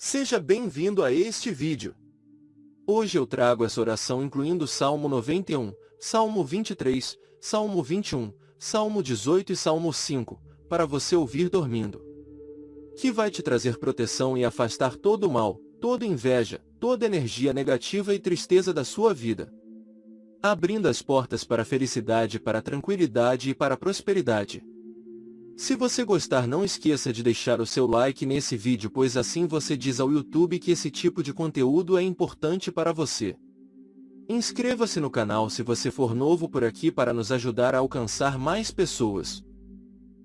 Seja bem-vindo a este vídeo. Hoje eu trago essa oração incluindo Salmo 91, Salmo 23, Salmo 21, Salmo 18 e Salmo 5, para você ouvir dormindo. Que vai te trazer proteção e afastar todo o mal, toda inveja, toda energia negativa e tristeza da sua vida. Abrindo as portas para a felicidade, para a tranquilidade e para a prosperidade. Se você gostar não esqueça de deixar o seu like nesse vídeo pois assim você diz ao YouTube que esse tipo de conteúdo é importante para você. Inscreva-se no canal se você for novo por aqui para nos ajudar a alcançar mais pessoas.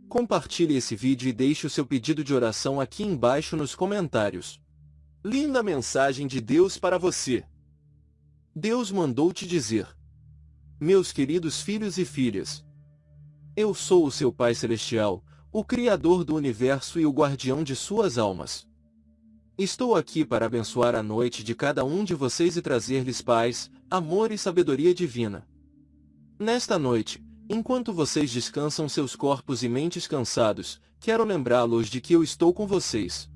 Compartilhe esse vídeo e deixe o seu pedido de oração aqui embaixo nos comentários. Linda mensagem de Deus para você. Deus mandou te dizer. Meus queridos filhos e filhas, eu sou o seu Pai Celestial, o Criador do Universo e o guardião de suas almas. Estou aqui para abençoar a noite de cada um de vocês e trazer-lhes paz, amor e sabedoria divina. Nesta noite, enquanto vocês descansam seus corpos e mentes cansados, quero lembrá-los de que eu estou com vocês.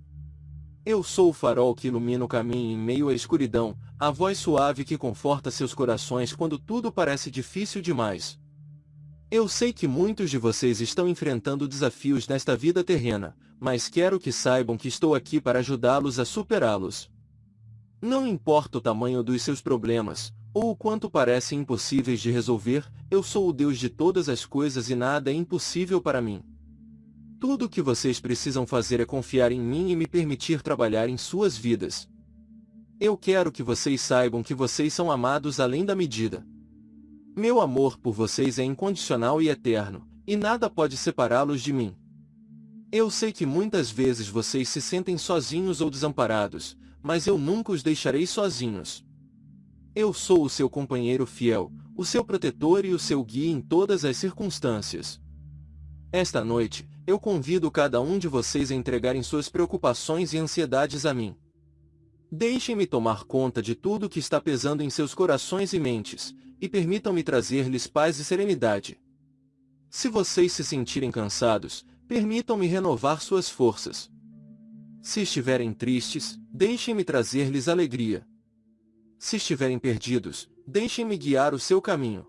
Eu sou o farol que ilumina o caminho em meio à escuridão, a voz suave que conforta seus corações quando tudo parece difícil demais. Eu sei que muitos de vocês estão enfrentando desafios nesta vida terrena, mas quero que saibam que estou aqui para ajudá-los a superá-los. Não importa o tamanho dos seus problemas, ou o quanto parecem impossíveis de resolver, eu sou o Deus de todas as coisas e nada é impossível para mim. Tudo o que vocês precisam fazer é confiar em mim e me permitir trabalhar em suas vidas. Eu quero que vocês saibam que vocês são amados além da medida. Meu amor por vocês é incondicional e eterno, e nada pode separá-los de mim. Eu sei que muitas vezes vocês se sentem sozinhos ou desamparados, mas eu nunca os deixarei sozinhos. Eu sou o seu companheiro fiel, o seu protetor e o seu guia em todas as circunstâncias. Esta noite, eu convido cada um de vocês a entregarem suas preocupações e ansiedades a mim. Deixem-me tomar conta de tudo que está pesando em seus corações e mentes, e permitam-me trazer-lhes paz e serenidade. Se vocês se sentirem cansados, permitam-me renovar suas forças. Se estiverem tristes, deixem-me trazer-lhes alegria. Se estiverem perdidos, deixem-me guiar o seu caminho.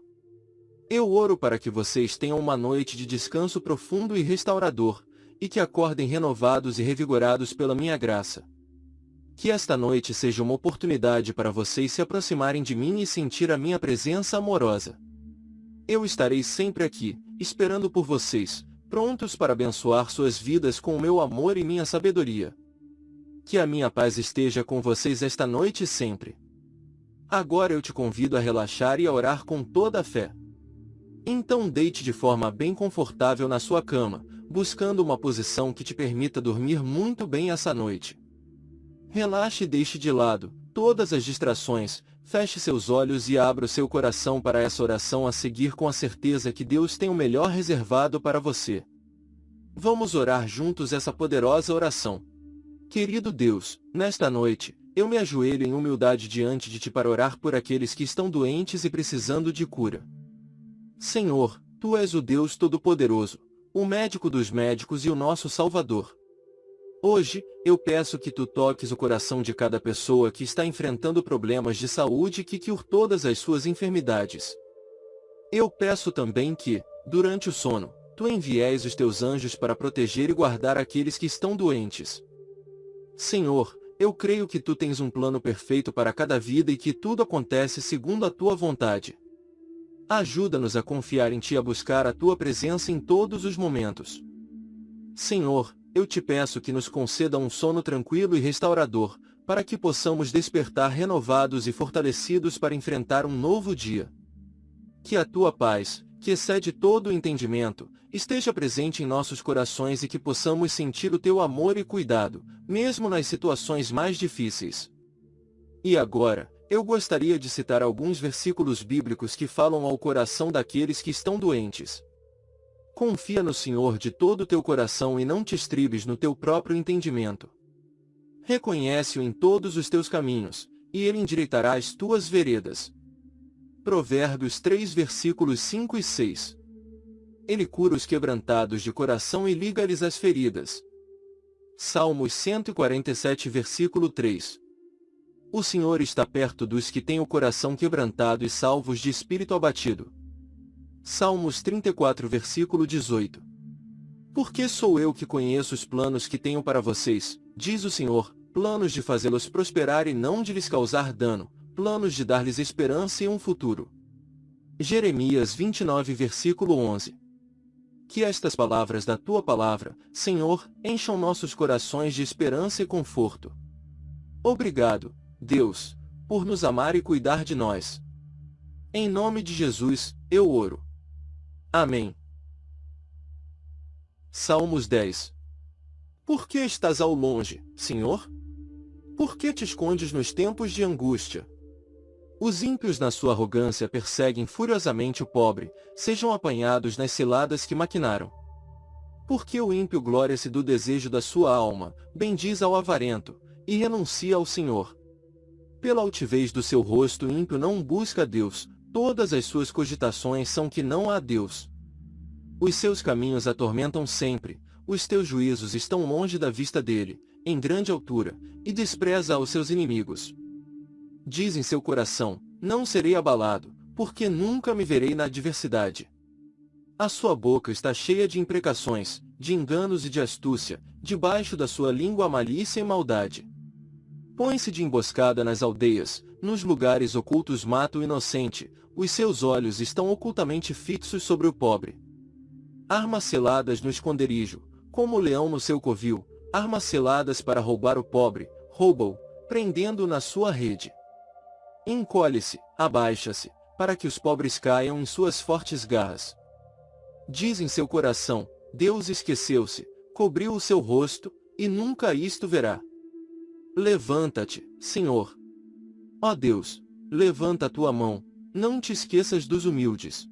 Eu oro para que vocês tenham uma noite de descanso profundo e restaurador, e que acordem renovados e revigorados pela minha graça. Que esta noite seja uma oportunidade para vocês se aproximarem de mim e sentir a minha presença amorosa. Eu estarei sempre aqui, esperando por vocês, prontos para abençoar suas vidas com o meu amor e minha sabedoria. Que a minha paz esteja com vocês esta noite e sempre. Agora eu te convido a relaxar e a orar com toda a fé. Então deite de forma bem confortável na sua cama, buscando uma posição que te permita dormir muito bem essa noite. Relaxe e deixe de lado todas as distrações, feche seus olhos e abra o seu coração para essa oração a seguir com a certeza que Deus tem o melhor reservado para você. Vamos orar juntos essa poderosa oração. Querido Deus, nesta noite, eu me ajoelho em humildade diante de Ti para orar por aqueles que estão doentes e precisando de cura. Senhor, Tu és o Deus Todo-Poderoso, o médico dos médicos e o nosso Salvador. Hoje, eu peço que tu toques o coração de cada pessoa que está enfrentando problemas de saúde e que cure todas as suas enfermidades. Eu peço também que, durante o sono, tu envies os teus anjos para proteger e guardar aqueles que estão doentes. Senhor, eu creio que tu tens um plano perfeito para cada vida e que tudo acontece segundo a tua vontade. Ajuda-nos a confiar em ti e a buscar a tua presença em todos os momentos. Senhor, eu te peço que nos conceda um sono tranquilo e restaurador, para que possamos despertar renovados e fortalecidos para enfrentar um novo dia. Que a tua paz, que excede todo o entendimento, esteja presente em nossos corações e que possamos sentir o teu amor e cuidado, mesmo nas situações mais difíceis. E agora, eu gostaria de citar alguns versículos bíblicos que falam ao coração daqueles que estão doentes. Confia no Senhor de todo o teu coração e não te estribes no teu próprio entendimento. Reconhece-o em todos os teus caminhos, e ele endireitará as tuas veredas. Provérbios 3 versículos 5 e 6 Ele cura os quebrantados de coração e liga-lhes as feridas. Salmos 147 versículo 3 O Senhor está perto dos que têm o coração quebrantado e salvos de espírito abatido. Salmos 34 versículo 18 Porque sou eu que conheço os planos que tenho para vocês, diz o Senhor, planos de fazê-los prosperar e não de lhes causar dano, planos de dar-lhes esperança e um futuro. Jeremias 29 versículo 11 que estas palavras da tua palavra, Senhor, encham nossos corações de esperança e conforto. Obrigado, Deus, por nos amar e cuidar de nós. Em nome de Jesus, eu oro. Amém. Salmos 10 Por que estás ao longe, Senhor? Por que te escondes nos tempos de angústia? Os ímpios na sua arrogância perseguem furiosamente o pobre, sejam apanhados nas ciladas que maquinaram. Porque o ímpio glória-se do desejo da sua alma, bendiz ao avarento, e renuncia ao Senhor. Pela altivez do seu rosto o ímpio não busca Deus, todas as suas cogitações são que não há Deus. Os seus caminhos atormentam sempre, os teus juízos estão longe da vista dele, em grande altura, e despreza aos seus inimigos diz em seu coração, não serei abalado, porque nunca me verei na adversidade. A sua boca está cheia de imprecações, de enganos e de astúcia, debaixo da sua língua malícia e maldade. Põe-se de emboscada nas aldeias, nos lugares ocultos mata o inocente, os seus olhos estão ocultamente fixos sobre o pobre. Armas seladas no esconderijo, como o leão no seu covil, armas seladas para roubar o pobre, rouba-o, prendendo-o na sua rede. Encolhe-se, abaixa-se, para que os pobres caiam em suas fortes garras. Diz em seu coração, Deus esqueceu-se, cobriu o seu rosto, e nunca isto verá. Levanta-te, Senhor. Ó Deus, levanta a tua mão, não te esqueças dos humildes.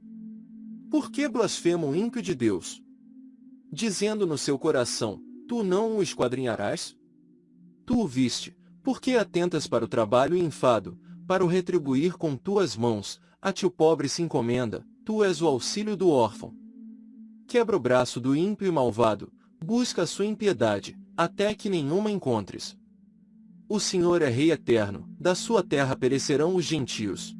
Por que blasfema o ímpio de Deus? Dizendo no seu coração, tu não o esquadrinharás? Tu o viste, por que atentas para o trabalho e enfado, para o retribuir com tuas mãos, a ti o pobre se encomenda, tu és o auxílio do órfão. Quebra o braço do ímpio e malvado, busca a sua impiedade, até que nenhuma encontres. O Senhor é Rei eterno, da sua terra perecerão os gentios.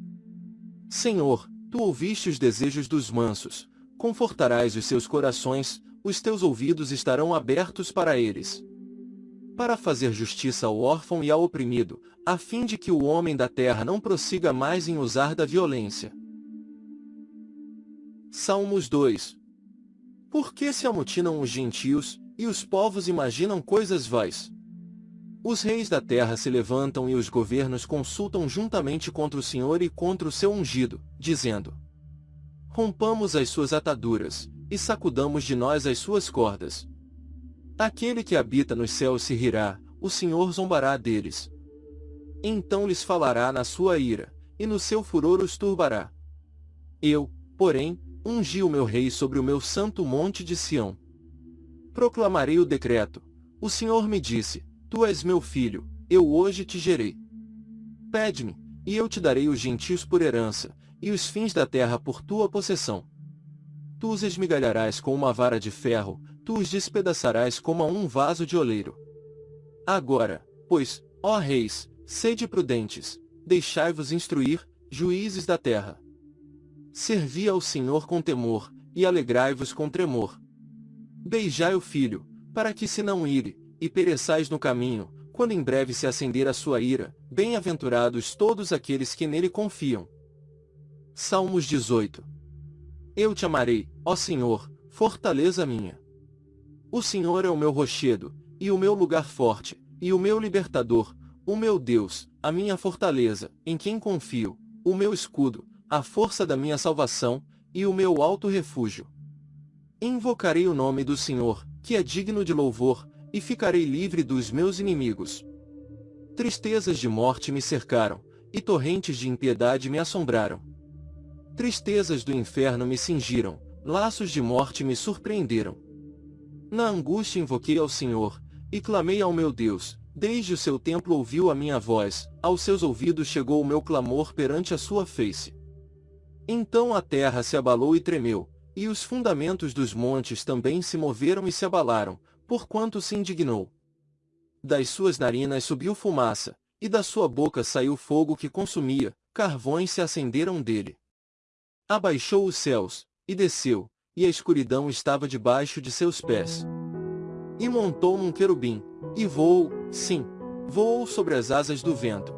Senhor, tu ouviste os desejos dos mansos, confortarás os seus corações, os teus ouvidos estarão abertos para eles para fazer justiça ao órfão e ao oprimido, a fim de que o homem da terra não prossiga mais em usar da violência. Salmos 2 Por que se amotinam os gentios, e os povos imaginam coisas vais? Os reis da terra se levantam e os governos consultam juntamente contra o Senhor e contra o seu ungido, dizendo, Rompamos as suas ataduras, e sacudamos de nós as suas cordas. Aquele que habita nos céus se rirá, o Senhor zombará deles. Então lhes falará na sua ira, e no seu furor os turbará. Eu, porém, ungi o meu rei sobre o meu santo monte de Sião. Proclamarei o decreto. O Senhor me disse, Tu és meu filho, eu hoje te gerei. Pede-me, e eu te darei os gentios por herança, e os fins da terra por tua possessão. Tu os esmigalharás com uma vara de ferro, tu os despedaçarás como a um vaso de oleiro. Agora, pois, ó reis, sede prudentes, deixai-vos instruir, juízes da terra. Servi ao Senhor com temor, e alegrai-vos com tremor. Beijai o filho, para que se não ire, e pereçais no caminho, quando em breve se acender a sua ira, bem-aventurados todos aqueles que nele confiam. Salmos 18 Eu te amarei, ó Senhor, fortaleza minha. O Senhor é o meu rochedo, e o meu lugar forte, e o meu libertador, o meu Deus, a minha fortaleza, em quem confio, o meu escudo, a força da minha salvação, e o meu alto refúgio. Invocarei o nome do Senhor, que é digno de louvor, e ficarei livre dos meus inimigos. Tristezas de morte me cercaram, e torrentes de impiedade me assombraram. Tristezas do inferno me cingiram, laços de morte me surpreenderam. Na angústia invoquei ao Senhor, e clamei ao meu Deus, desde o seu templo ouviu a minha voz, aos seus ouvidos chegou o meu clamor perante a sua face. Então a terra se abalou e tremeu, e os fundamentos dos montes também se moveram e se abalaram, porquanto se indignou. das suas narinas subiu fumaça, e da sua boca saiu fogo que consumia, carvões se acenderam dele. Abaixou os céus, e desceu, e a escuridão estava debaixo de seus pés. E montou num querubim, e voou, sim, voou sobre as asas do vento.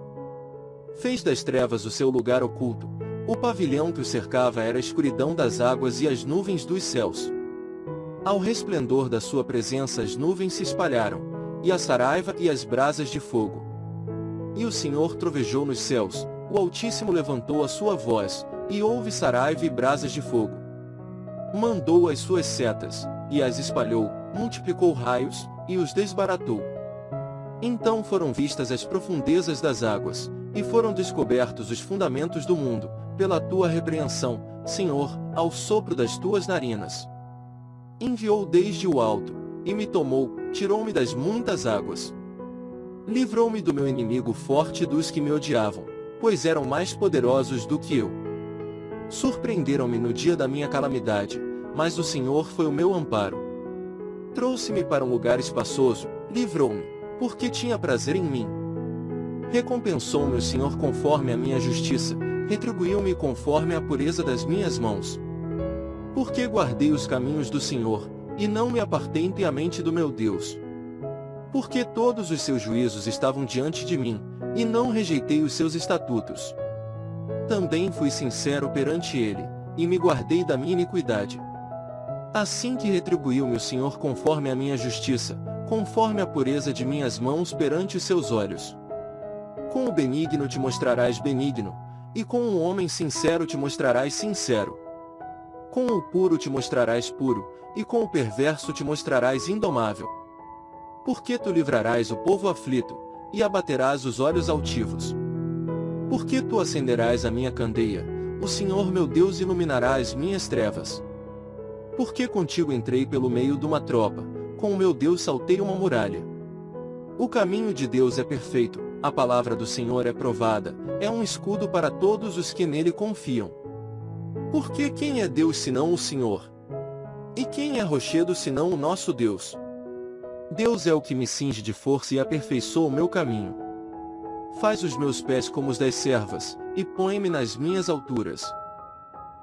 Fez das trevas o seu lugar oculto, o pavilhão que o cercava era a escuridão das águas e as nuvens dos céus. Ao resplendor da sua presença as nuvens se espalharam, e a saraiva e as brasas de fogo. E o Senhor trovejou nos céus, o Altíssimo levantou a sua voz, e houve saraiva e brasas de fogo. Mandou as suas setas, e as espalhou, multiplicou raios, e os desbaratou. Então foram vistas as profundezas das águas, e foram descobertos os fundamentos do mundo, pela tua repreensão, Senhor, ao sopro das tuas narinas. Enviou desde o alto, e me tomou, tirou-me das muitas águas. Livrou-me do meu inimigo forte dos que me odiavam, pois eram mais poderosos do que eu. Surpreenderam-me no dia da minha calamidade, mas o Senhor foi o meu amparo. Trouxe-me para um lugar espaçoso, livrou-me, porque tinha prazer em mim. Recompensou-me o Senhor conforme a minha justiça, retribuiu-me conforme a pureza das minhas mãos. Porque guardei os caminhos do Senhor, e não me apartei impiamente do meu Deus. Porque todos os seus juízos estavam diante de mim, e não rejeitei os seus estatutos. Também fui sincero perante ele, e me guardei da minha iniquidade. Assim que retribuiu-me o Senhor conforme a minha justiça, conforme a pureza de minhas mãos perante os seus olhos. Com o benigno te mostrarás benigno, e com o homem sincero te mostrarás sincero. Com o puro te mostrarás puro, e com o perverso te mostrarás indomável. Porque tu livrarás o povo aflito, e abaterás os olhos altivos. Porque tu acenderás a minha candeia, o Senhor meu Deus iluminará as minhas trevas. Porque contigo entrei pelo meio de uma tropa, com o meu Deus saltei uma muralha. O caminho de Deus é perfeito, a palavra do Senhor é provada, é um escudo para todos os que nele confiam. Porque quem é Deus senão o Senhor? E quem é rochedo senão o nosso Deus? Deus é o que me cinge de força e aperfeiçoa o meu caminho. Faz os meus pés como os das servas, e põe-me nas minhas alturas.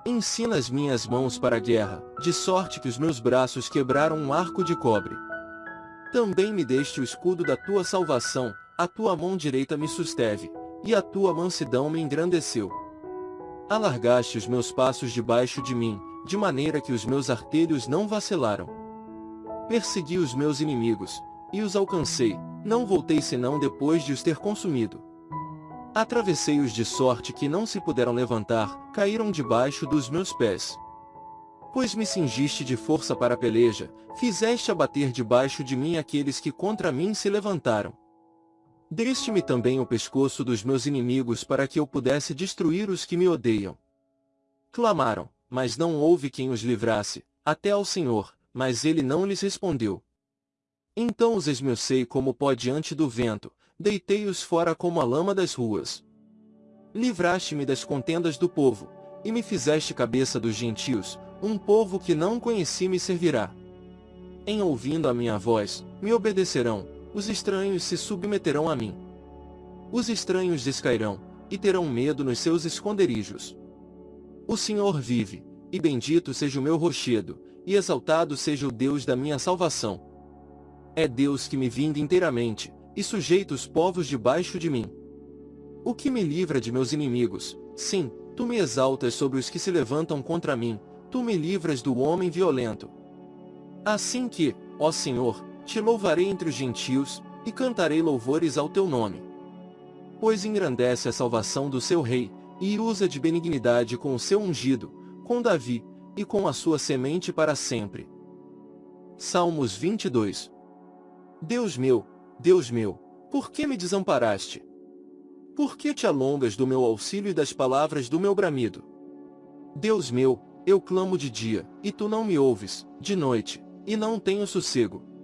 Ensina as minhas mãos para a guerra, de sorte que os meus braços quebraram um arco de cobre. Também me deste o escudo da tua salvação, a tua mão direita me susteve, e a tua mansidão me engrandeceu. Alargaste os meus passos debaixo de mim, de maneira que os meus artelhos não vacilaram. Persegui os meus inimigos, e os alcancei, não voltei senão depois de os ter consumido. Atravessei-os de sorte que não se puderam levantar, caíram debaixo dos meus pés. Pois me cingiste de força para a peleja, fizeste abater debaixo de mim aqueles que contra mim se levantaram. Deste-me também o pescoço dos meus inimigos para que eu pudesse destruir os que me odeiam. Clamaram, mas não houve quem os livrasse, até ao Senhor, mas ele não lhes respondeu. Então os esmiucei como pó diante do vento, deitei-os fora como a lama das ruas. Livraste-me das contendas do povo, e me fizeste cabeça dos gentios, um povo que não conheci me servirá. Em ouvindo a minha voz, me obedecerão, os estranhos se submeterão a mim. Os estranhos descairão, e terão medo nos seus esconderijos. O Senhor vive, e bendito seja o meu rochedo, e exaltado seja o Deus da minha salvação. É Deus que me vinda inteiramente, e sujeita os povos debaixo de mim. O que me livra de meus inimigos, sim, tu me exaltas sobre os que se levantam contra mim, tu me livras do homem violento. Assim que, ó Senhor, te louvarei entre os gentios, e cantarei louvores ao teu nome. Pois engrandece a salvação do seu rei, e usa de benignidade com o seu ungido, com Davi, e com a sua semente para sempre. Salmos 22 Deus meu, Deus meu, por que me desamparaste? Por que te alongas do meu auxílio e das palavras do meu bramido? Deus meu, eu clamo de dia, e tu não me ouves, de noite, e não tenho sossego.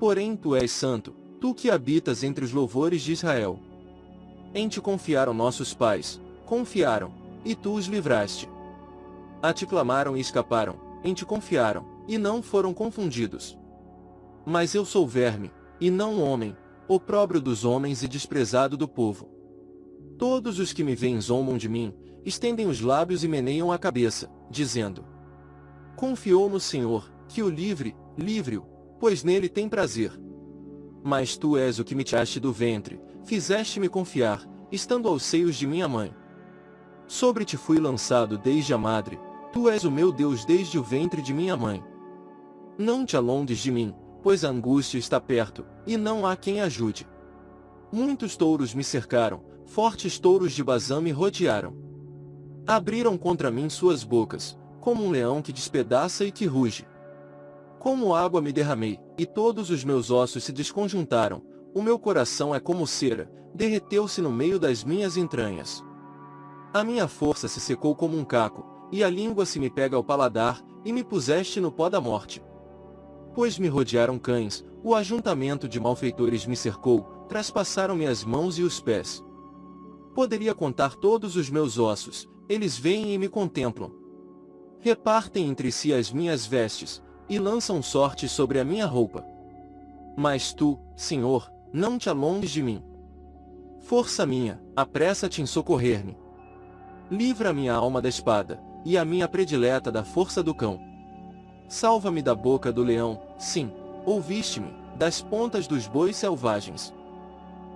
Porém tu és santo, tu que habitas entre os louvores de Israel. Em te confiaram nossos pais, confiaram, e tu os livraste. A te clamaram e escaparam, em te confiaram, e não foram confundidos. Mas eu sou verme, e não homem, opróbrio dos homens e desprezado do povo. Todos os que me veem zombam de mim, estendem os lábios e meneiam a cabeça, dizendo: Confiou no Senhor, que o livre, livre-o, pois nele tem prazer. Mas tu és o que me tiraste do ventre, fizeste-me confiar, estando aos seios de minha mãe. Sobre ti fui lançado desde a madre, tu és o meu Deus desde o ventre de minha mãe. Não te alondes de mim, pois a angústia está perto, e não há quem ajude. Muitos touros me cercaram, fortes touros de Bazã me rodearam. Abriram contra mim suas bocas, como um leão que despedaça e que ruge. Como água me derramei, e todos os meus ossos se desconjuntaram, o meu coração é como cera, derreteu-se no meio das minhas entranhas. A minha força se secou como um caco, e a língua se me pega ao paladar, e me puseste no pó da morte. Pois me rodearam cães, o ajuntamento de malfeitores me cercou, traspassaram-me as mãos e os pés. Poderia contar todos os meus ossos, eles vêm e me contemplam. Repartem entre si as minhas vestes, e lançam sorte sobre a minha roupa. Mas tu, Senhor, não te alonges de mim. Força minha, apressa-te em socorrer-me. Livra minha alma da espada, e a minha predileta da força do cão. Salva-me da boca do leão, sim, ouviste-me, das pontas dos bois selvagens.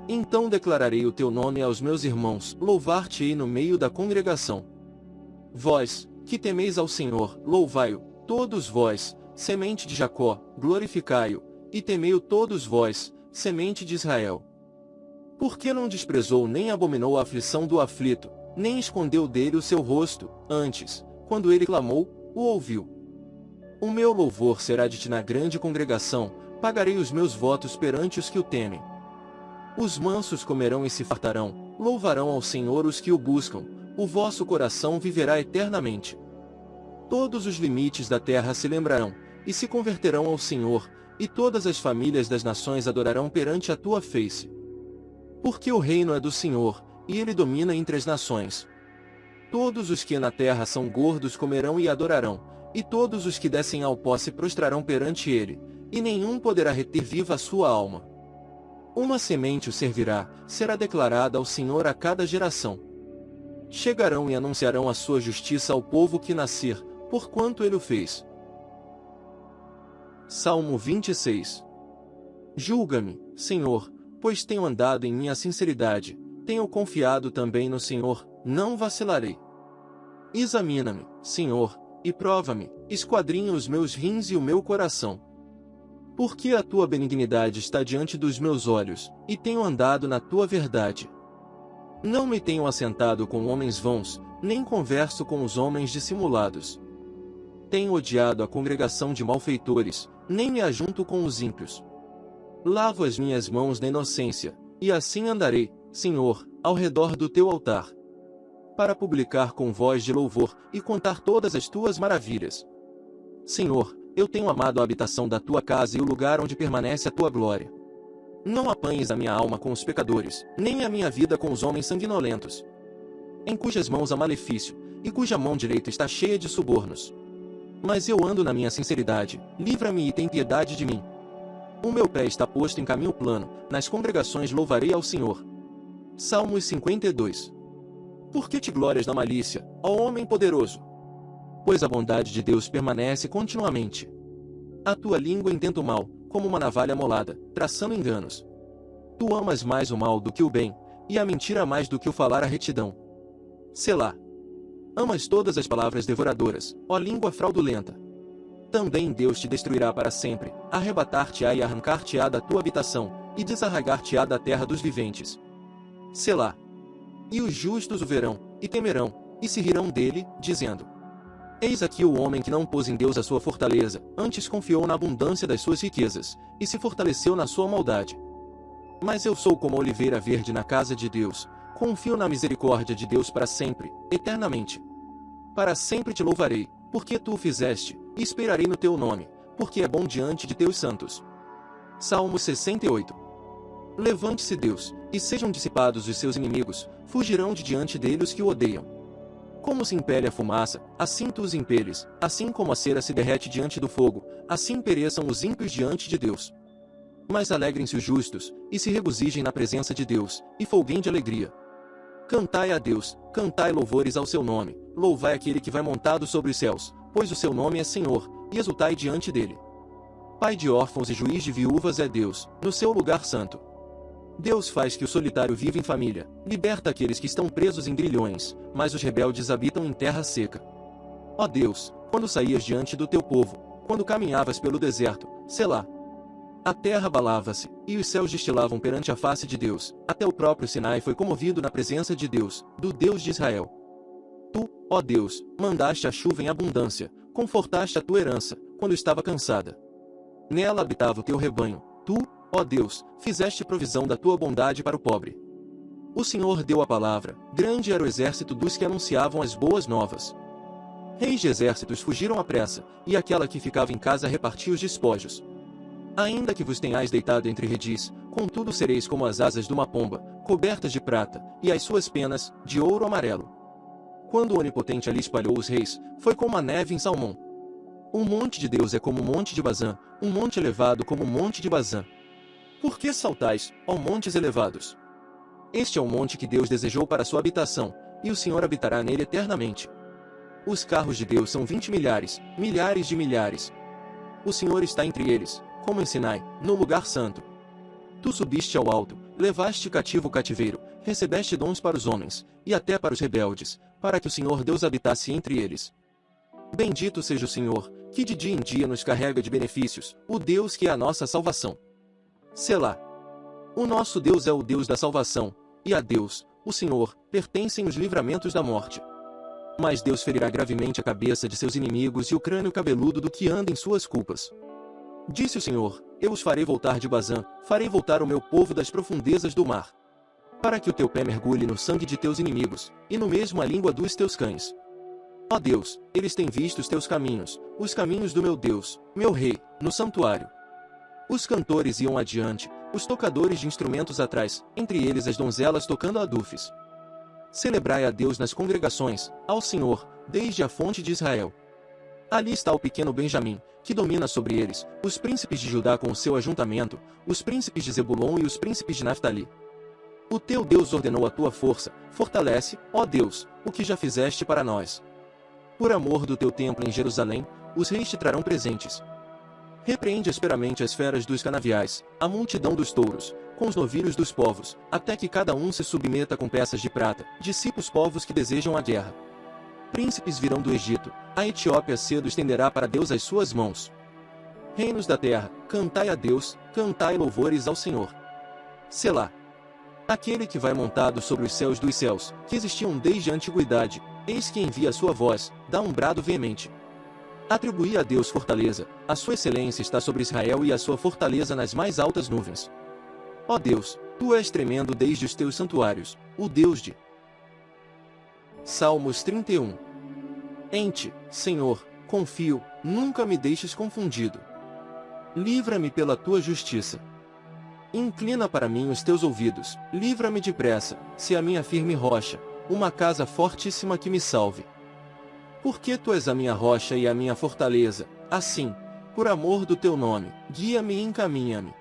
Então declararei o teu nome aos meus irmãos, louvar-te-ei no meio da congregação. Vós, que temeis ao Senhor, louvai-o, todos vós, semente de Jacó, glorificai-o, e temei-o todos vós, semente de Israel. Por que não desprezou nem abominou a aflição do aflito, nem escondeu dele o seu rosto, antes, quando ele clamou, o ouviu. O meu louvor será de ti na grande congregação, pagarei os meus votos perante os que o temem. Os mansos comerão e se fartarão, louvarão ao Senhor os que o buscam, o vosso coração viverá eternamente. Todos os limites da terra se lembrarão, e se converterão ao Senhor, e todas as famílias das nações adorarão perante a tua face. Porque o reino é do Senhor, e ele domina entre as nações. Todos os que na terra são gordos comerão e adorarão, e todos os que descem ao pó se prostrarão perante ele, e nenhum poderá reter viva a sua alma. Uma semente o servirá, será declarada ao Senhor a cada geração. Chegarão e anunciarão a sua justiça ao povo que nascer, porquanto ele o fez. Salmo 26 Julga-me, Senhor, pois tenho andado em minha sinceridade, tenho confiado também no Senhor, não vacilarei. Examina-me, Senhor, e prova-me, esquadrinha os meus rins e o meu coração. Porque a tua benignidade está diante dos meus olhos, e tenho andado na tua verdade. Não me tenho assentado com homens vãos, nem converso com os homens dissimulados. Tenho odiado a congregação de malfeitores, nem me ajunto com os ímpios. Lavo as minhas mãos na inocência, e assim andarei, Senhor, ao redor do teu altar. Para publicar com voz de louvor, e contar todas as tuas maravilhas. Senhor, eu tenho amado a habitação da tua casa e o lugar onde permanece a tua glória. Não apanhes a minha alma com os pecadores, nem a minha vida com os homens sanguinolentos, em cujas mãos há malefício, e cuja mão direita está cheia de subornos. Mas eu ando na minha sinceridade, livra-me e tem piedade de mim. O meu pé está posto em caminho plano, nas congregações louvarei ao Senhor. Salmos 52 Por que te glórias na malícia, ó homem poderoso? Pois a bondade de Deus permanece continuamente. A tua língua intenta o mal, como uma navalha molada, traçando enganos. Tu amas mais o mal do que o bem, e a mentira mais do que o falar a retidão. Selá. Amas todas as palavras devoradoras, ó língua fraudulenta. Também Deus te destruirá para sempre, arrebatar-te-á e arrancar-te-á da tua habitação, e desarraigar-te-á da terra dos viventes. Selá. E os justos o verão, e temerão, e se rirão dele, dizendo: Eis aqui o homem que não pôs em Deus a sua fortaleza, antes confiou na abundância das suas riquezas, e se fortaleceu na sua maldade. Mas eu sou como a oliveira verde na casa de Deus, Confio na misericórdia de Deus para sempre, eternamente. Para sempre te louvarei, porque tu o fizeste, e esperarei no teu nome, porque é bom diante de teus santos. Salmo 68 Levante-se Deus, e sejam dissipados os seus inimigos, fugirão de diante dele os que o odeiam. Como se impele a fumaça, assim tu os impeles, assim como a cera se derrete diante do fogo, assim pereçam os ímpios diante de Deus. Mas alegrem-se os justos, e se regozijem na presença de Deus, e folguem de alegria. Cantai a Deus, cantai louvores ao seu nome, louvai aquele que vai montado sobre os céus, pois o seu nome é Senhor, e exultai diante dele. Pai de órfãos e juiz de viúvas é Deus, no seu lugar santo. Deus faz que o solitário viva em família, liberta aqueles que estão presos em grilhões, mas os rebeldes habitam em terra seca. Ó Deus, quando saías diante do teu povo, quando caminhavas pelo deserto, Selá, a terra abalava-se, e os céus destilavam perante a face de Deus. Até o próprio Sinai foi comovido na presença de Deus, do Deus de Israel. Tu, ó Deus, mandaste a chuva em abundância, confortaste a tua herança, quando estava cansada. Nela habitava o teu rebanho. Tu, ó Deus, fizeste provisão da tua bondade para o pobre. O Senhor deu a palavra, grande era o exército dos que anunciavam as boas novas. Reis de exércitos fugiram à pressa, e aquela que ficava em casa repartia os despojos. Ainda que vos tenhais deitado entre redis, contudo sereis como as asas de uma pomba, cobertas de prata, e as suas penas, de ouro amarelo. Quando o Onipotente ali espalhou os reis, foi como a neve em Salmão. Um monte de Deus é como o monte de Bazã, um monte elevado como o monte de Bazã. Por que saltais, ó montes elevados? Este é o monte que Deus desejou para sua habitação, e o Senhor habitará nele eternamente. Os carros de Deus são vinte milhares, milhares de milhares. O Senhor está entre eles, como em Sinai, no lugar santo. Tu subiste ao alto, levaste cativo o cativeiro, recebeste dons para os homens, e até para os rebeldes, para que o Senhor Deus habitasse entre eles. Bendito seja o Senhor, que de dia em dia nos carrega de benefícios, o Deus que é a nossa salvação. Selá. O nosso Deus é o Deus da salvação, e a Deus, o Senhor, pertencem os livramentos da morte. Mas Deus ferirá gravemente a cabeça de seus inimigos e o crânio cabeludo do que anda em suas culpas. Disse o Senhor, eu os farei voltar de Bazã, farei voltar o meu povo das profundezas do mar. Para que o teu pé mergulhe no sangue de teus inimigos, e no mesmo a língua dos teus cães. Ó Deus, eles têm visto os teus caminhos, os caminhos do meu Deus, meu Rei, no santuário. Os cantores iam adiante, os tocadores de instrumentos atrás, entre eles as donzelas tocando adufes. Celebrai a Deus nas congregações, ao Senhor, desde a fonte de Israel. Ali está o pequeno Benjamim, que domina sobre eles, os príncipes de Judá com o seu ajuntamento, os príncipes de Zebulon e os príncipes de Naphtali. O teu Deus ordenou a tua força, fortalece, ó Deus, o que já fizeste para nós. Por amor do teu templo em Jerusalém, os reis te trarão presentes. Repreende asperamente as feras dos canaviais, a multidão dos touros, com os novilhos dos povos, até que cada um se submeta com peças de prata, dissipa os povos que desejam a guerra príncipes virão do Egito, a Etiópia cedo estenderá para Deus as suas mãos. Reinos da terra, cantai a Deus, cantai louvores ao Senhor. Selá. Aquele que vai montado sobre os céus dos céus, que existiam desde a antiguidade, eis que envia a sua voz, dá um brado veemente. Atribuí a Deus fortaleza, a sua excelência está sobre Israel e a sua fortaleza nas mais altas nuvens. Ó Deus, tu és tremendo desde os teus santuários, o Deus de Salmos 31 Em ti, Senhor, confio, nunca me deixes confundido. Livra-me pela tua justiça. Inclina para mim os teus ouvidos, livra-me depressa, se a minha firme rocha, uma casa fortíssima que me salve. Porque tu és a minha rocha e a minha fortaleza, assim, por amor do teu nome, guia-me e encaminha-me.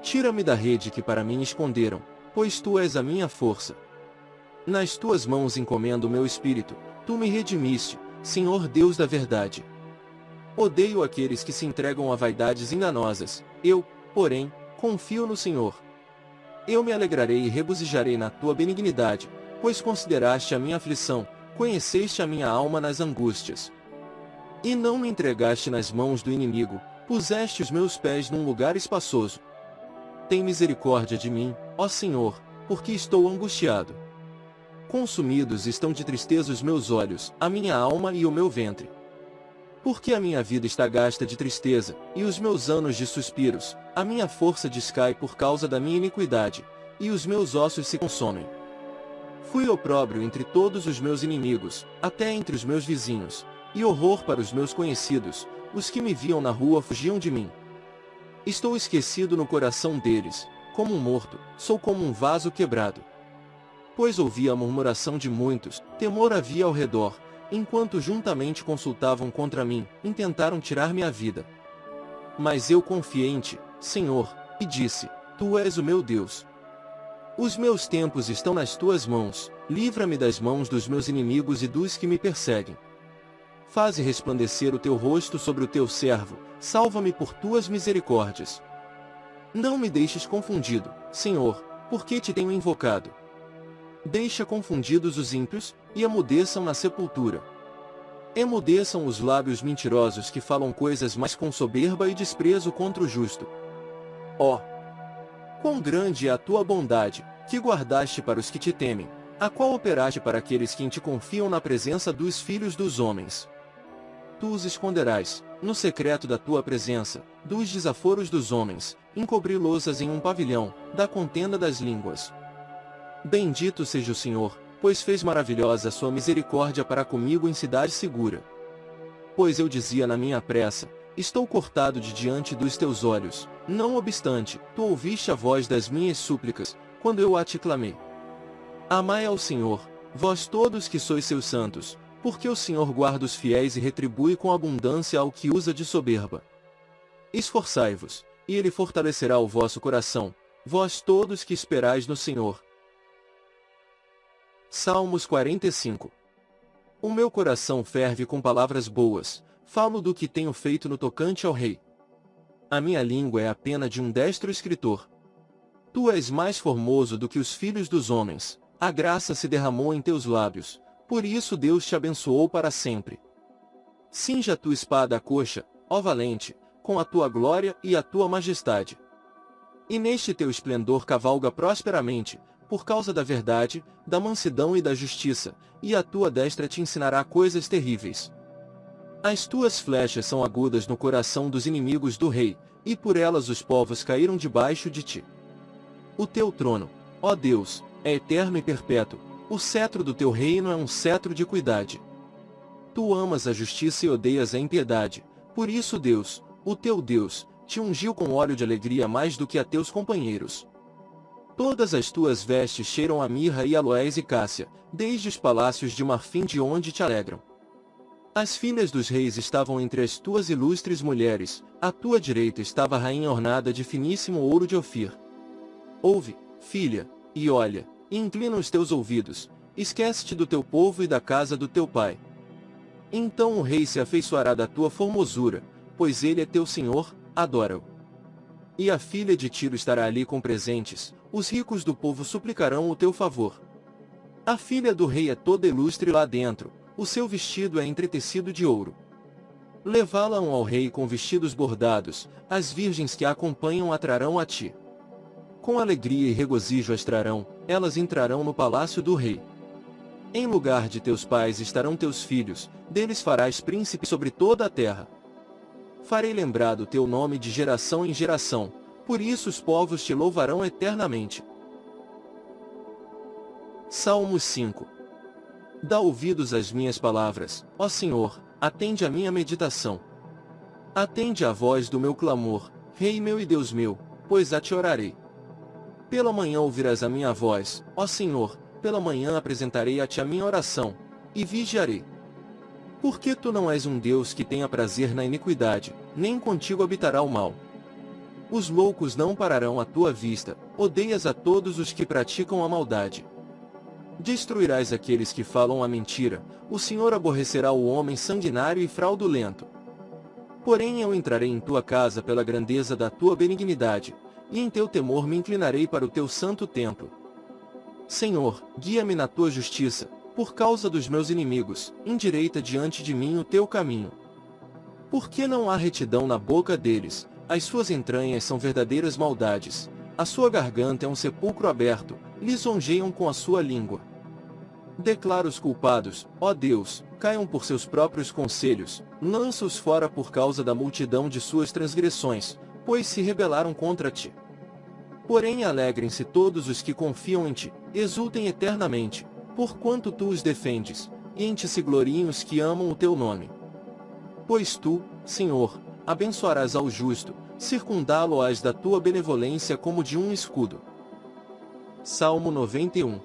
Tira-me da rede que para mim esconderam, pois tu és a minha força. Nas tuas mãos encomendo o meu espírito, tu me redimiste, Senhor Deus da verdade. Odeio aqueles que se entregam a vaidades enganosas, eu, porém, confio no Senhor. Eu me alegrarei e regozijarei na tua benignidade, pois consideraste a minha aflição, conheceste a minha alma nas angústias. E não me entregaste nas mãos do inimigo, puseste os meus pés num lugar espaçoso. Tem misericórdia de mim, ó Senhor, porque estou angustiado. Consumidos estão de tristeza os meus olhos, a minha alma e o meu ventre. Porque a minha vida está gasta de tristeza, e os meus anos de suspiros, a minha força descai por causa da minha iniquidade, e os meus ossos se consomem. Fui opróbrio entre todos os meus inimigos, até entre os meus vizinhos, e horror para os meus conhecidos, os que me viam na rua fugiam de mim. Estou esquecido no coração deles, como um morto, sou como um vaso quebrado pois ouvia a murmuração de muitos, temor havia ao redor, enquanto juntamente consultavam contra mim, intentaram tirar-me a vida. Mas eu confiei em ti, Senhor, e disse: Tu és o meu Deus. Os meus tempos estão nas tuas mãos, livra-me das mãos dos meus inimigos e dos que me perseguem. Faze resplandecer o teu rosto sobre o teu servo, salva-me por tuas misericórdias. Não me deixes confundido, Senhor, porque te tenho invocado. Deixa confundidos os ímpios, e emudeçam na sepultura. Emudeçam os lábios mentirosos que falam coisas mais com soberba e desprezo contra o justo. Ó! Oh, Quão grande é a tua bondade, que guardaste para os que te temem, a qual operaste para aqueles que em te confiam na presença dos filhos dos homens. Tu os esconderás, no secreto da tua presença, dos desaforos dos homens, encobri-los em um pavilhão, da contenda das línguas. Bendito seja o Senhor, pois fez maravilhosa a sua misericórdia para comigo em cidade segura. Pois eu dizia na minha pressa, estou cortado de diante dos teus olhos, não obstante, tu ouviste a voz das minhas súplicas, quando eu a te clamei. Amai ao Senhor, vós todos que sois seus santos, porque o Senhor guarda os fiéis e retribui com abundância ao que usa de soberba. Esforçai-vos, e ele fortalecerá o vosso coração, vós todos que esperais no Senhor. Salmos 45 O meu coração ferve com palavras boas, falo do que tenho feito no tocante ao rei. A minha língua é a pena de um destro escritor. Tu és mais formoso do que os filhos dos homens, a graça se derramou em teus lábios, por isso Deus te abençoou para sempre. Cinja tua espada à coxa, ó valente, com a tua glória e a tua majestade. E neste teu esplendor cavalga prosperamente, por causa da verdade, da mansidão e da justiça, e a tua destra te ensinará coisas terríveis. As tuas flechas são agudas no coração dos inimigos do rei, e por elas os povos caíram debaixo de ti. O teu trono, ó Deus, é eterno e perpétuo, o cetro do teu reino é um cetro de cuidade. Tu amas a justiça e odeias a impiedade, por isso Deus, o teu Deus, te ungiu com óleo de alegria mais do que a teus companheiros. Todas as tuas vestes cheiram a mirra e aloés e cássia, desde os palácios de marfim de onde te alegram. As filhas dos reis estavam entre as tuas ilustres mulheres, à tua direita estava a rainha ornada de finíssimo ouro de Ofir. Ouve, filha, e olha, e inclina os teus ouvidos, esquece-te do teu povo e da casa do teu pai. Então o rei se afeiçoará da tua formosura, pois ele é teu senhor, adora-o. E a filha de Tiro estará ali com presentes, os ricos do povo suplicarão o teu favor. A filha do rei é toda ilustre lá dentro, o seu vestido é entretecido de ouro. Levá-la-ão ao rei com vestidos bordados, as virgens que a acompanham atrarão a ti. Com alegria e regozijo as trarão, elas entrarão no palácio do rei. Em lugar de teus pais estarão teus filhos, deles farás príncipe sobre toda a terra. Farei lembrado teu nome de geração em geração, por isso os povos te louvarão eternamente. Salmos 5 Dá ouvidos às minhas palavras, ó Senhor, atende a minha meditação. Atende à voz do meu clamor, Rei meu e Deus meu, pois a te orarei. Pela manhã ouvirás a minha voz, ó Senhor, pela manhã apresentarei a ti a minha oração, e vigiarei. Porque tu não és um Deus que tenha prazer na iniquidade, nem contigo habitará o mal. Os loucos não pararão à tua vista, odeias a todos os que praticam a maldade. Destruirás aqueles que falam a mentira, o Senhor aborrecerá o homem sanguinário e fraudulento. Porém eu entrarei em tua casa pela grandeza da tua benignidade, e em teu temor me inclinarei para o teu santo templo. Senhor, guia-me na tua justiça, por causa dos meus inimigos, endireita diante de mim o teu caminho. Porque não há retidão na boca deles, as suas entranhas são verdadeiras maldades, a sua garganta é um sepulcro aberto, lisonjeiam com a sua língua. Declara os culpados, ó Deus, caiam por seus próprios conselhos, lança-os fora por causa da multidão de suas transgressões, pois se rebelaram contra ti. Porém alegrem-se todos os que confiam em ti, exultem eternamente, porquanto tu os defendes, e em ti se gloriem os que amam o teu nome. Pois tu, Senhor, abençoarás ao justo, circundá-lo-ás da tua benevolência como de um escudo. Salmo 91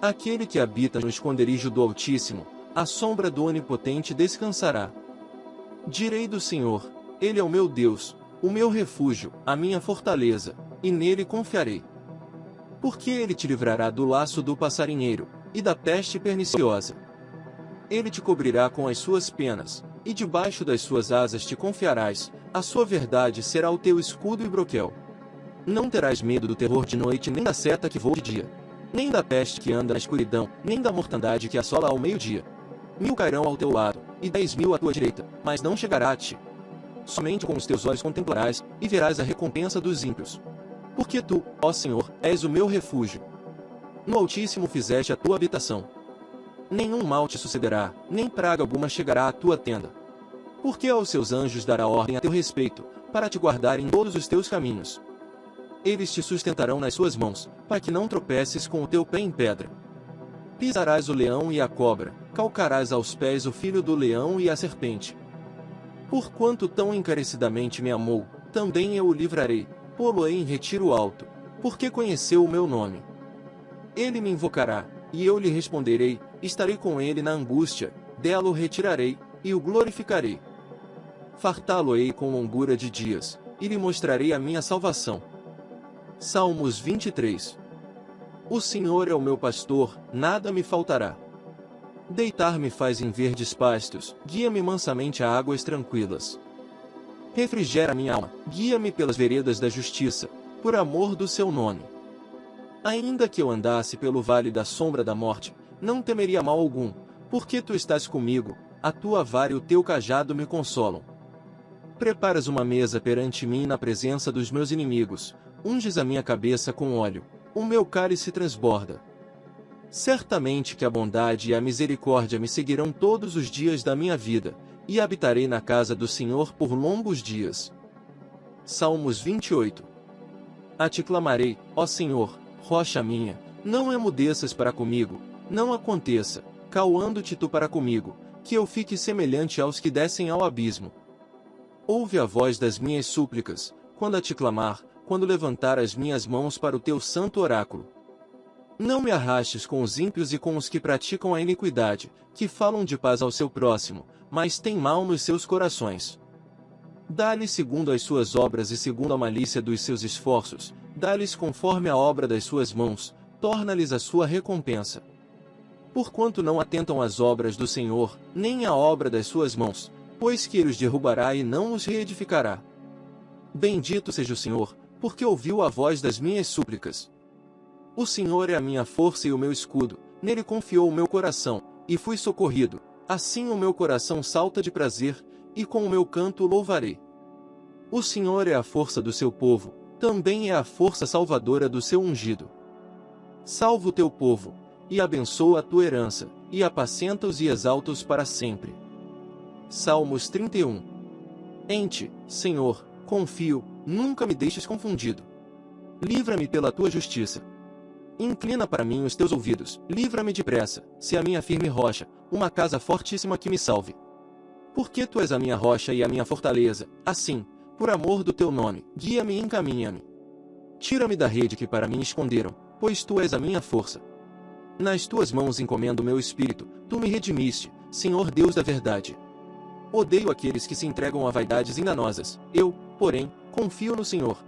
Aquele que habita no esconderijo do Altíssimo, a sombra do Onipotente descansará. Direi do Senhor, Ele é o meu Deus, o meu refúgio, a minha fortaleza, e nele confiarei. Porque ele te livrará do laço do passarinheiro, e da peste perniciosa. Ele te cobrirá com as suas penas, e debaixo das suas asas te confiarás, a sua verdade será o teu escudo e broquel. Não terás medo do terror de noite nem da seta que voa de dia, nem da peste que anda na escuridão, nem da mortandade que assola ao meio-dia. Mil cairão ao teu lado, e dez mil à tua direita, mas não chegará a ti. Somente com os teus olhos contemplarás, e verás a recompensa dos ímpios. Porque tu, ó Senhor, és o meu refúgio. No Altíssimo fizeste a tua habitação. Nenhum mal te sucederá, nem praga alguma chegará à tua tenda. Porque aos seus anjos dará ordem a teu respeito, para te guardar em todos os teus caminhos. Eles te sustentarão nas suas mãos, para que não tropeces com o teu pé em pedra. Pisarás o leão e a cobra, calcarás aos pés o filho do leão e a serpente. Porquanto tão encarecidamente me amou, também eu o livrarei, pô-lo-ei em retiro alto, porque conheceu o meu nome. Ele me invocará, e eu lhe responderei, estarei com ele na angústia, dela o retirarei, e o glorificarei. Fartá-lo-ei com longura de dias, e lhe mostrarei a minha salvação. Salmos 23 O Senhor é o meu pastor, nada me faltará. Deitar-me faz em verdes pastos, guia-me mansamente a águas tranquilas. Refrigera minha alma, guia-me pelas veredas da justiça, por amor do seu nome. Ainda que eu andasse pelo vale da sombra da morte, não temeria mal algum, porque tu estás comigo, a tua vara e o teu cajado me consolam. Preparas uma mesa perante mim na presença dos meus inimigos, unges a minha cabeça com óleo, o meu cálice transborda. Certamente que a bondade e a misericórdia me seguirão todos os dias da minha vida, e habitarei na casa do Senhor por longos dias. Salmos 28 A ti clamarei, ó Senhor, rocha minha, não emudeças para comigo, não aconteça, cauando-te tu para comigo, que eu fique semelhante aos que descem ao abismo. Ouve a voz das minhas súplicas, quando a te clamar, quando levantar as minhas mãos para o teu santo oráculo. Não me arrastes com os ímpios e com os que praticam a iniquidade, que falam de paz ao seu próximo, mas têm mal nos seus corações. Dá-lhes segundo as suas obras e segundo a malícia dos seus esforços, dá-lhes conforme a obra das suas mãos, torna-lhes a sua recompensa. Porquanto não atentam às obras do Senhor, nem à obra das suas mãos, pois que ele os derrubará e não os reedificará. Bendito seja o Senhor, porque ouviu a voz das minhas súplicas. O Senhor é a minha força e o meu escudo, nele confiou o meu coração, e fui socorrido. Assim o meu coração salta de prazer, e com o meu canto louvarei. O Senhor é a força do seu povo, também é a força salvadora do seu ungido. Salva o teu povo, e abençoa a tua herança, e apacenta-os e exalta-os para sempre. Salmos 31 Em ti, Senhor, confio, nunca me deixes confundido. Livra-me pela tua justiça. Inclina para mim os teus ouvidos, livra-me depressa, se a minha firme rocha, uma casa fortíssima que me salve. Porque tu és a minha rocha e a minha fortaleza, assim, por amor do teu nome, guia-me e encaminha-me. Tira-me da rede que para mim esconderam, pois tu és a minha força. Nas tuas mãos encomendo meu espírito, tu me redimiste, Senhor Deus da verdade. Odeio aqueles que se entregam a vaidades enganosas. Eu, porém, confio no Senhor.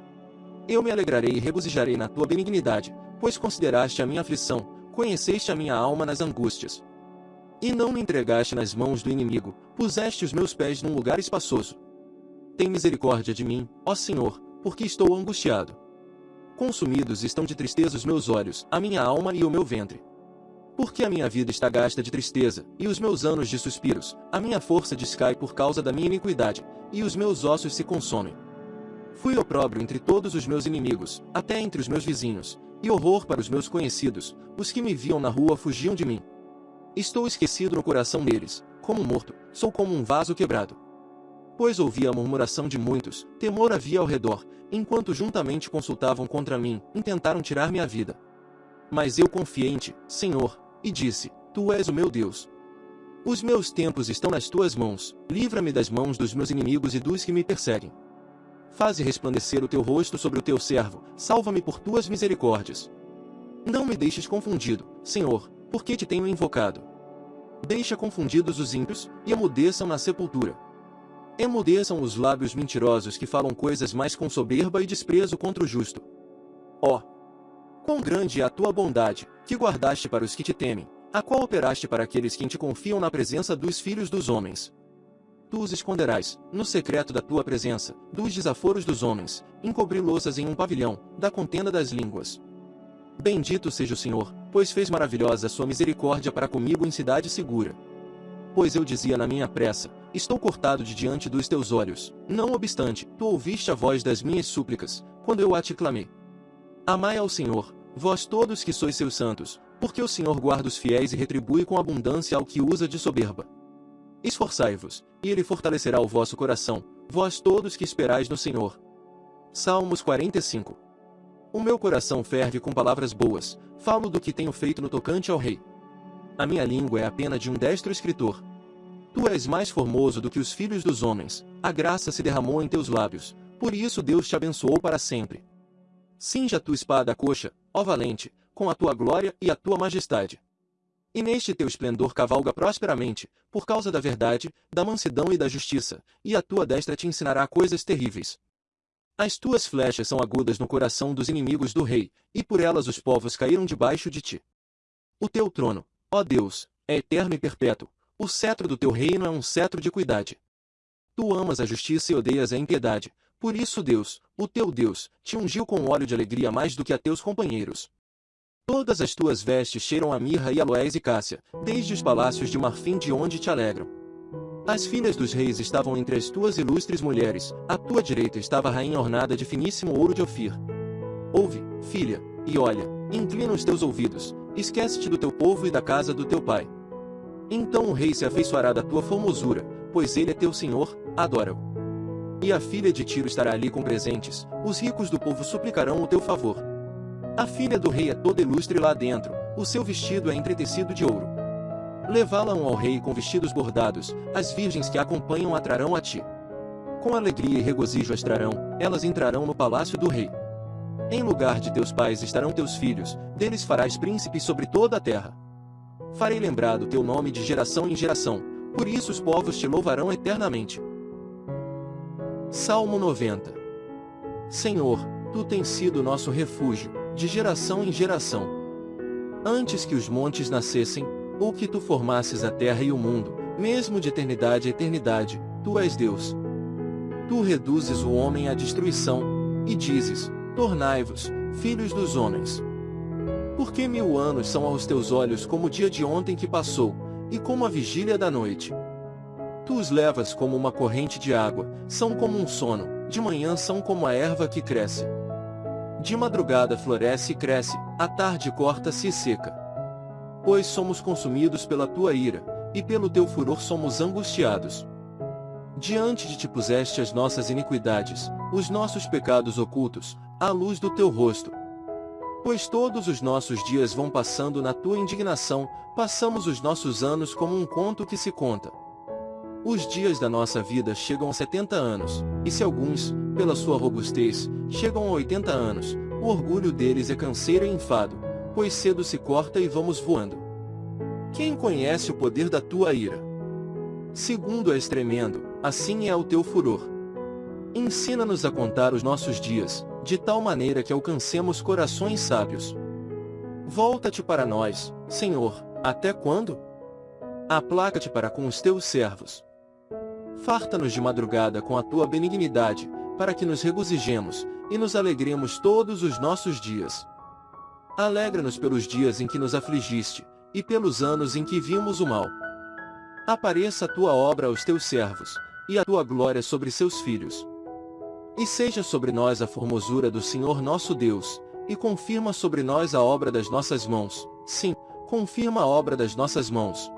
Eu me alegrarei e regozijarei na tua benignidade, pois consideraste a minha aflição, conheceste a minha alma nas angústias. E não me entregaste nas mãos do inimigo, puseste os meus pés num lugar espaçoso. Tem misericórdia de mim, ó Senhor, porque estou angustiado. Consumidos estão de tristeza os meus olhos, a minha alma e o meu ventre. Porque a minha vida está gasta de tristeza, e os meus anos de suspiros, a minha força descai por causa da minha iniquidade, e os meus ossos se consomem. Fui opróbrio entre todos os meus inimigos, até entre os meus vizinhos, e horror para os meus conhecidos, os que me viam na rua fugiam de mim. Estou esquecido no coração deles, como morto, sou como um vaso quebrado. Pois ouvi a murmuração de muitos, temor havia ao redor, enquanto juntamente consultavam contra mim, intentaram tirar-me a vida. Mas eu confiei em ti, Senhor, e disse: Tu és o meu Deus. Os meus tempos estão nas tuas mãos, livra-me das mãos dos meus inimigos e dos que me perseguem. Faze resplandecer o teu rosto sobre o teu servo, salva-me por tuas misericórdias. Não me deixes confundido, Senhor, porque te tenho invocado. Deixa confundidos os ímpios, e amudeçam na sepultura. Emudeçam os lábios mentirosos que falam coisas mais com soberba e desprezo contra o justo. Ó! Quão grande é a tua bondade, que guardaste para os que te temem, a qual operaste para aqueles que te confiam na presença dos filhos dos homens. Tu os esconderás, no secreto da tua presença, dos desaforos dos homens, encobri-los em um pavilhão, da contenda das línguas. Bendito seja o Senhor, pois fez maravilhosa a sua misericórdia para comigo em cidade segura. Pois eu dizia na minha pressa, estou cortado de diante dos teus olhos. Não obstante, tu ouviste a voz das minhas súplicas, quando eu a te clamei. Amai ao Senhor, vós todos que sois seus santos, porque o Senhor guarda os fiéis e retribui com abundância ao que usa de soberba. Esforçai-vos, e ele fortalecerá o vosso coração, vós todos que esperais no Senhor. Salmos 45 O meu coração ferve com palavras boas, falo do que tenho feito no tocante ao rei. A minha língua é a pena de um destro escritor. Tu és mais formoso do que os filhos dos homens, a graça se derramou em teus lábios, por isso Deus te abençoou para sempre. Cinja tua espada coxa, ó valente, com a tua glória e a tua majestade. E neste teu esplendor cavalga prosperamente, por causa da verdade, da mansidão e da justiça, e a tua destra te ensinará coisas terríveis. As tuas flechas são agudas no coração dos inimigos do rei, e por elas os povos caíram debaixo de ti. O teu trono, Ó Deus, é eterno e perpétuo, o cetro do teu reino é um cetro de cuidade. Tu amas a justiça e odeias a impiedade, por isso Deus, o teu Deus, te ungiu com óleo de alegria mais do que a teus companheiros. Todas as tuas vestes cheiram a mirra e aloés e cássia, desde os palácios de marfim de onde te alegram. As filhas dos reis estavam entre as tuas ilustres mulheres, à tua direita estava a rainha ornada de finíssimo ouro de Ofir. Ouve, filha, e olha, inclina os teus ouvidos, Esquece-te do teu povo e da casa do teu pai. Então o rei se afeiçoará da tua formosura, pois ele é teu senhor, adora-o. E a filha de Tiro estará ali com presentes, os ricos do povo suplicarão o teu favor. A filha do rei é toda ilustre lá dentro, o seu vestido é entretecido de ouro. Levá-la-ão ao rei com vestidos bordados, as virgens que a acompanham atrarão a ti. Com alegria e regozijo as trarão, elas entrarão no palácio do rei. Em lugar de teus pais estarão teus filhos, deles farás príncipes sobre toda a terra. Farei lembrado teu nome de geração em geração, por isso os povos te louvarão eternamente. Salmo 90 Senhor, tu tens sido nosso refúgio, de geração em geração. Antes que os montes nascessem, ou que tu formasses a terra e o mundo, mesmo de eternidade a eternidade, tu és Deus. Tu reduzes o homem à destruição, e dizes, Tornai-vos, filhos dos homens. Porque mil anos são aos teus olhos como o dia de ontem que passou, e como a vigília da noite. Tu os levas como uma corrente de água, são como um sono, de manhã são como a erva que cresce. De madrugada floresce e cresce, à tarde corta-se e seca. Pois somos consumidos pela tua ira, e pelo teu furor somos angustiados. Diante de ti puseste as nossas iniquidades, os nossos pecados ocultos, à luz do teu rosto. Pois todos os nossos dias vão passando na tua indignação, passamos os nossos anos como um conto que se conta. Os dias da nossa vida chegam a setenta anos, e se alguns, pela sua robustez, chegam a oitenta anos, o orgulho deles é canseiro e enfado, pois cedo se corta e vamos voando. Quem conhece o poder da tua ira? Segundo és tremendo, assim é o teu furor. Ensina-nos a contar os nossos dias, de tal maneira que alcancemos corações sábios. Volta-te para nós, Senhor, até quando? Aplaca-te para com os teus servos. Farta-nos de madrugada com a tua benignidade, para que nos regozijemos, e nos alegremos todos os nossos dias. Alegra-nos pelos dias em que nos afligiste, e pelos anos em que vimos o mal. Apareça a tua obra aos teus servos, e a tua glória sobre seus filhos. E seja sobre nós a formosura do Senhor nosso Deus, e confirma sobre nós a obra das nossas mãos. Sim, confirma a obra das nossas mãos.